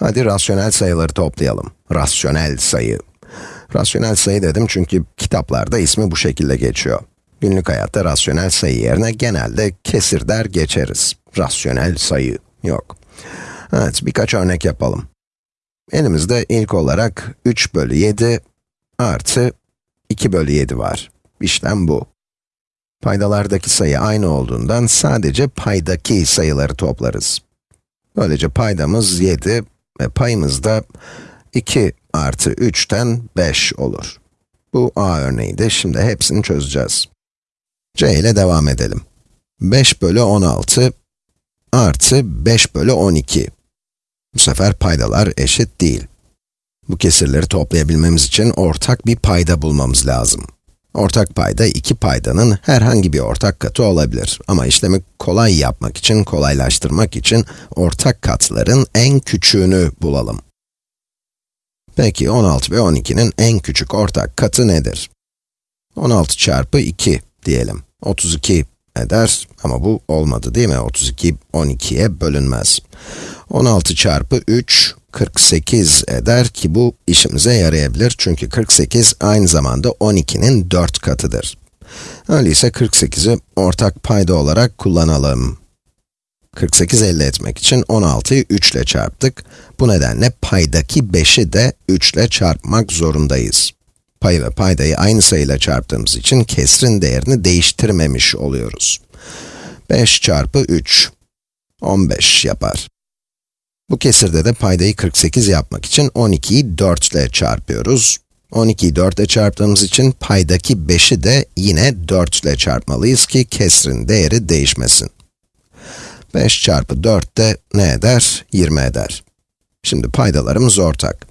Hadi rasyonel sayıları toplayalım. Rasyonel sayı. Rasyonel sayı dedim çünkü kitaplarda ismi bu şekilde geçiyor. Günlük hayatta rasyonel sayı yerine genelde kesir der geçeriz. Rasyonel sayı yok. Evet, birkaç örnek yapalım. Elimizde ilk olarak 3 bölü 7 artı 2 bölü 7 var. İşlem bu. Paydalardaki sayı aynı olduğundan sadece paydaki sayıları toplarız. Böylece paydamız 7 ve payımız da 2 artı 3'ten 5 olur. Bu a örneğiydi, şimdi hepsini çözeceğiz. c ile devam edelim. 5 bölü 16 artı 5 bölü 12. Bu sefer paydalar eşit değil. Bu kesirleri toplayabilmemiz için ortak bir payda bulmamız lazım. Ortak payda iki paydanın herhangi bir ortak katı olabilir. Ama işlemi kolay yapmak için, kolaylaştırmak için ortak katların en küçüğünü bulalım. Peki 16 ve 12'nin en küçük ortak katı nedir? 16 çarpı 2 diyelim. 32 eder ama bu olmadı değil mi? 32 12'ye bölünmez. 16 çarpı 3 48 eder ki bu işimize yarayabilir çünkü 48 aynı zamanda 12'nin 4 katıdır. Öyleyse 48'i ortak payda olarak kullanalım. 48 elde etmek için 16'yı 3 ile çarptık. Bu nedenle paydaki 5'i de 3 ile çarpmak zorundayız. Payı ve paydayı aynı sayıyla çarptığımız için kesrin değerini değiştirmemiş oluyoruz. 5 çarpı 3, 15 yapar. Bu kesirde de paydayı 48 yapmak için 12'yi 4 ile çarpıyoruz. 12'yi 4 ile çarptığımız için paydaki 5'i de yine 4 ile çarpmalıyız ki kesrin değeri değişmesin. 5 çarpı 4 de ne eder? 20 eder. Şimdi paydalarımız ortak.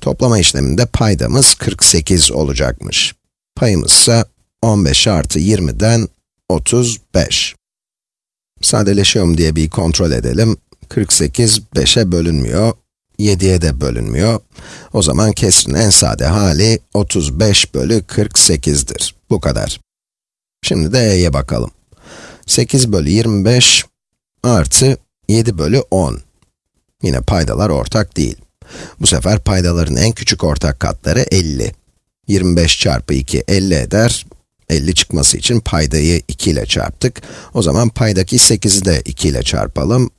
Toplama işleminde paydamız 48 olacakmış. Payımız ise 15 artı 20'den 35. Sadeleşiyor diye bir kontrol edelim. 48, 5'e bölünmüyor, 7'ye de bölünmüyor. O zaman kesrin en sade hali 35 bölü 48'dir. Bu kadar. Şimdi de e'ye bakalım. 8 bölü 25 artı 7 bölü 10. Yine paydalar ortak değil. Bu sefer paydaların en küçük ortak katları 50. 25 çarpı 2 50 eder. 50 çıkması için paydayı 2 ile çarptık. O zaman paydaki 8'i de 2 ile çarpalım.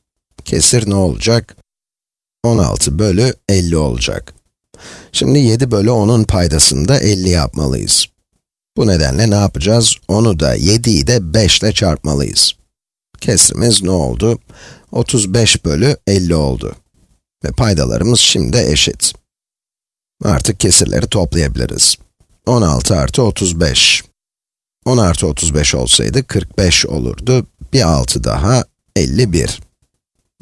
Kesir ne olacak? 16 bölü 50 olacak. Şimdi 7 bölü 10'un paydasını da 50 yapmalıyız. Bu nedenle ne yapacağız? 10'u da 7'yi de 5 ile çarpmalıyız. Kesrimiz ne oldu? 35 bölü 50 oldu. Ve paydalarımız şimdi eşit. Artık kesirleri toplayabiliriz. 16 artı 35. 10 artı 35 olsaydı 45 olurdu. Bir 6 daha 51.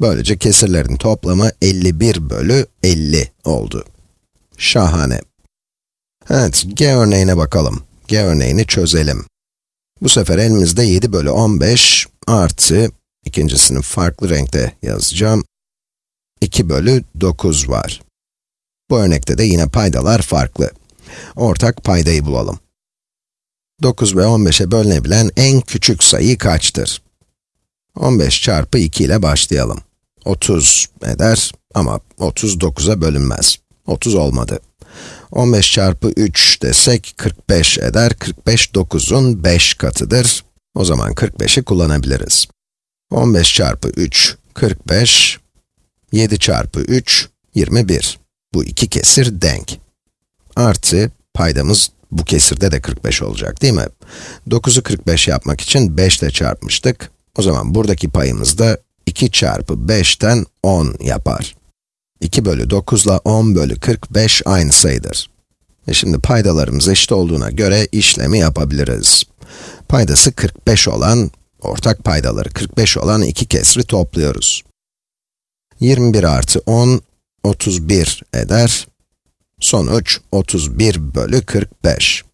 Böylece kesirlerin toplamı 51 bölü 50 oldu. Şahane. Evet, G örneğine bakalım. G örneğini çözelim. Bu sefer elimizde 7 bölü 15 artı, ikincisini farklı renkte yazacağım, 2 bölü 9 var. Bu örnekte de yine paydalar farklı. Ortak paydayı bulalım. 9 ve 15'e bölünebilen en küçük sayı kaçtır? 15 çarpı 2 ile başlayalım. 30 eder ama 39'a bölünmez. 30 olmadı. 15 çarpı 3 desek 45 eder. 45 9'un 5 katıdır. O zaman 45'i kullanabiliriz. 15 çarpı 3, 45. 7 çarpı 3, 21. Bu iki kesir denk. Artı, paydamız bu kesirde de 45 olacak değil mi? 9'u 45 yapmak için 5 ile çarpmıştık. O zaman buradaki payımız da 2 çarpı 5'ten 10 yapar. 2 bölü 9 ile 10 bölü 45 aynı sayıdır. Ve şimdi paydalarımız eşit olduğuna göre işlemi yapabiliriz. Paydası 45 olan, ortak paydaları 45 olan iki kesri topluyoruz. 21 artı 10, 31 eder. Sonuç 31 bölü 45.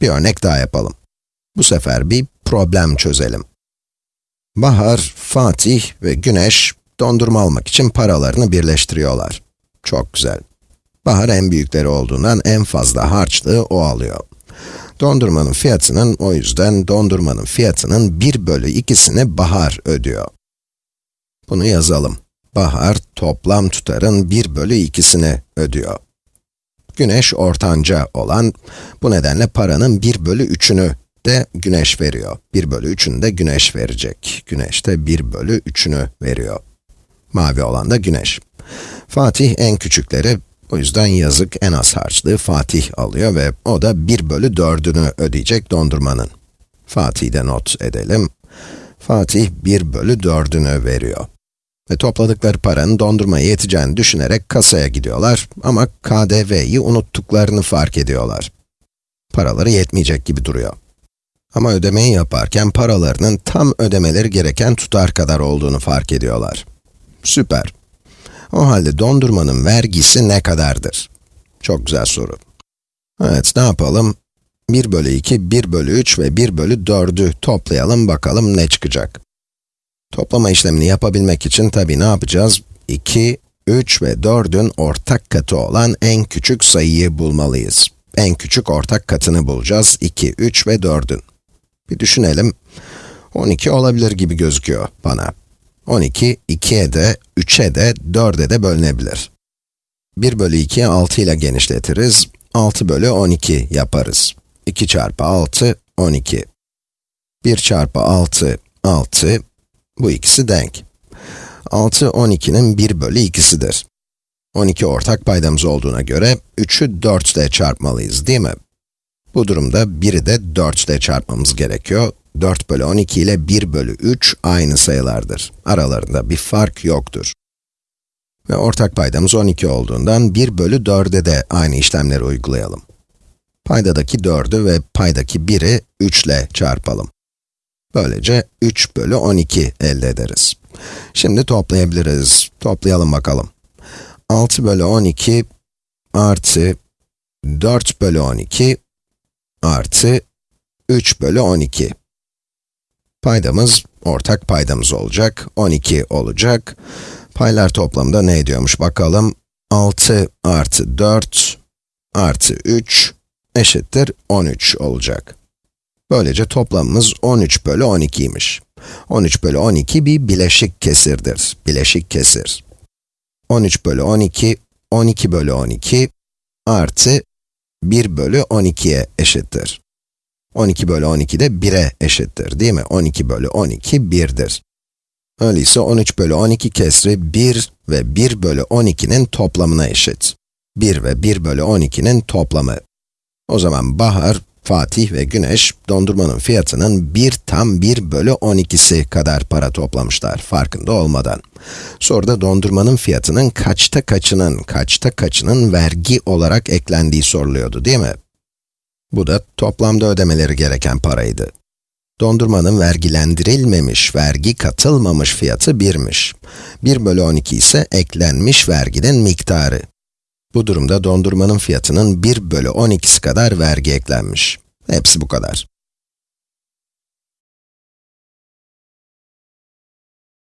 Bir örnek daha yapalım. Bu sefer bir problem çözelim. Bahar, Fatih ve Güneş dondurma almak için paralarını birleştiriyorlar. Çok güzel. Bahar en büyükleri olduğundan en fazla harçlığı o alıyor. Dondurmanın fiyatının, o yüzden dondurmanın fiyatının 1 bölü 2'sini Bahar ödüyor. Bunu yazalım. Bahar, toplam tutarın 1 bölü 2'sini ödüyor. Güneş ortanca olan, bu nedenle paranın 1 bölü 3'ünü de güneş veriyor. 1 bölü 3'ünü de güneş verecek. Güneş de 1 bölü 3'ünü veriyor. Mavi olan da güneş. Fatih en küçükleri, o yüzden yazık en az harçlığı Fatih alıyor ve o da 1 bölü 4'ünü ödeyecek dondurmanın. Fatih'i de not edelim. Fatih 1 bölü 4'ünü veriyor. Ve topladıkları paranın dondurmaya yeteceğini düşünerek kasaya gidiyorlar ama KDV'yi unuttuklarını fark ediyorlar. Paraları yetmeyecek gibi duruyor. Ama ödemeyi yaparken paralarının tam ödemeleri gereken tutar kadar olduğunu fark ediyorlar. Süper. O halde dondurmanın vergisi ne kadardır? Çok güzel soru. Evet, ne yapalım? 1 bölü 2, 1 bölü 3 ve 1 bölü 4'ü toplayalım bakalım ne çıkacak. Toplama işlemini yapabilmek için tabi ne yapacağız? 2, 3 ve 4'ün ortak katı olan en küçük sayıyı bulmalıyız. En küçük ortak katını bulacağız. 2, 3 ve 4'ün. Bir düşünelim. 12 olabilir gibi gözüküyor bana. 12, 2'ye de, 3'e de, 4'e de bölünebilir. 1 bölü 2'yi 6 ile genişletiriz. 6 bölü 12 yaparız. 2 çarpı 6, 12. 1 çarpı 6, 6. Bu ikisi denk. 6, 12'nin 1 bölü 2'sidir. 12 ortak paydamız olduğuna göre 3'ü 4 ile çarpmalıyız değil mi? Bu durumda 1'i de 4 ile çarpmamız gerekiyor. 4 bölü 12 ile 1 bölü 3 aynı sayılardır. Aralarında bir fark yoktur. Ve ortak paydamız 12 olduğundan 1 bölü 4'e de aynı işlemleri uygulayalım. Paydadaki 4'ü ve paydaki 1'i 3 ile çarpalım. Böylece 3 bölü 12 elde ederiz. Şimdi toplayabiliriz. Toplayalım bakalım. 6 bölü 12 artı 4 bölü 12 artı 3 bölü 12. Paydamız, ortak paydamız olacak, 12 olacak. Paylar toplamında ne ediyormuş bakalım. 6 artı 4 artı 3 eşittir 13 olacak. Böylece toplamımız 13 bölü 12'ymiş. 13 bölü 12 bir bileşik kesirdir. Bileşik kesir. 13 bölü 12, 12 bölü 12 artı 1 bölü 12'ye eşittir. 12 bölü 12 de 1'e eşittir değil mi? 12 bölü 12 1'dir. Öyleyse 13 bölü 12 kesri 1 ve 1 bölü 12'nin toplamına eşit. 1 ve 1 bölü 12'nin toplamı. O zaman Bahar, Fatih ve Güneş, dondurmanın fiyatının 1 tam 1 bölü 12'si kadar para toplamışlar, farkında olmadan. Soruda dondurmanın fiyatının kaçta kaçının, kaçta kaçının vergi olarak eklendiği soruluyordu değil mi? Bu da toplamda ödemeleri gereken paraydı. Dondurmanın vergilendirilmemiş, vergi katılmamış fiyatı 1'miş. 1 bölü 12 ise eklenmiş verginin miktarı. Bu durumda dondurmanın fiyatının 1 bölü 12'si kadar vergi eklenmiş. Hepsi bu kadar.